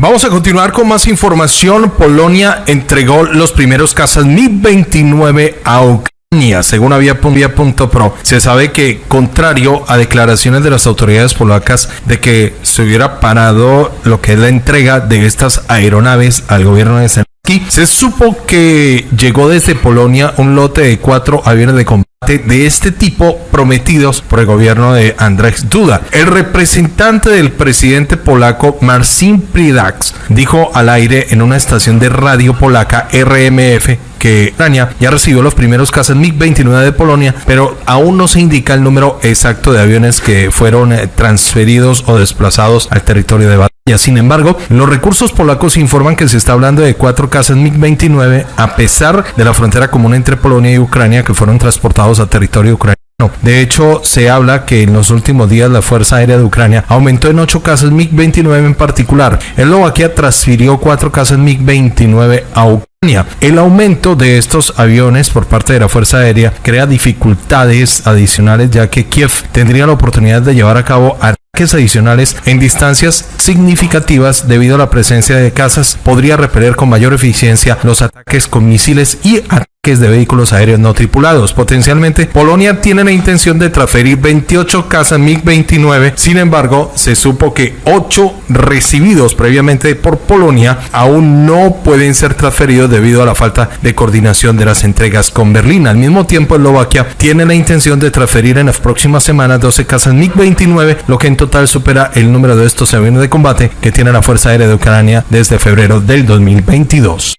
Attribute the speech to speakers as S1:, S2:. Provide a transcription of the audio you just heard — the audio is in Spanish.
S1: Vamos a continuar con más información. Polonia entregó los primeros cazas Mi-29 a Ucrania. Según Avia.pro, se sabe que, contrario a declaraciones de las autoridades polacas de que se hubiera parado lo que es la entrega de estas aeronaves al gobierno de Se supo que llegó desde Polonia un lote de cuatro aviones de combate de este tipo prometidos por el gobierno de Andrzej Duda. El representante del presidente polaco Marcin Pridax dijo al aire en una estación de radio polaca RMF que Ucrania ya recibió los primeros cazas MiG-29 de Polonia, pero aún no se indica el número exacto de aviones que fueron eh, transferidos o desplazados al territorio de batalla. Sin embargo, los recursos polacos informan que se está hablando de cuatro cazas MiG-29 a pesar de la frontera común entre Polonia y Ucrania que fueron transportados a territorio ucraniano. De hecho, se habla que en los últimos días la Fuerza Aérea de Ucrania aumentó en ocho casas MiG-29 en particular. Eslovaquia transfirió cuatro casas MiG-29 a Ucrania. El aumento de estos aviones por parte de la Fuerza Aérea crea dificultades adicionales ya que Kiev tendría la oportunidad de llevar a cabo ataques adicionales en distancias significativas debido a la presencia de casas podría repeler con mayor eficiencia los ataques con misiles y ataques de vehículos aéreos no tripulados. Potencialmente, Polonia tiene la intención de transferir 28 casas MiG-29. Sin embargo, se supo que 8 recibidos previamente por Polonia aún no pueden ser transferidos debido a la falta de coordinación de las entregas con Berlín. Al mismo tiempo, Eslovaquia tiene la intención de transferir en las próximas semanas 12 casas MiG-29, lo que en total supera el número de estos aviones de combate que tiene la Fuerza Aérea de Ucrania desde febrero del 2022.